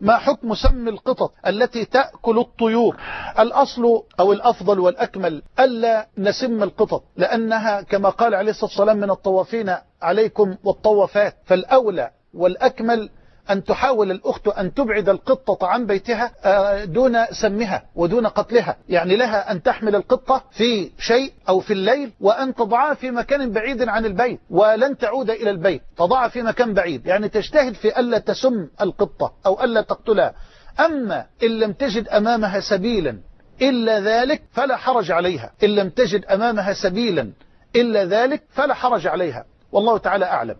ما حكم سم القطط التي تأكل الطيور؟ الأصل أو الأفضل والأكمل ألا نسم القطط لأنها كما قال عليه الصلاة والسلام من الطوافين عليكم والطوافات فالأولى والأكمل أن تحاول الأخت أن تبعد القطة عن بيتها دون سمها ودون قتلها. يعني لها أن تحمل القطة في شيء أو في الليل وأن تضعها في مكان بعيد عن البيت ولن تعود إلى البيت. تضعها في مكان بعيد. يعني تجتهد في ألا تسم القطة أو ألا تقتلها. أما إن لم تجد أمامها سبيلا إلا ذلك فلا حرج عليها. إن لم تجد أمامها سبيلا إلا ذلك فلا حرج عليها. والله تعالى أعلم.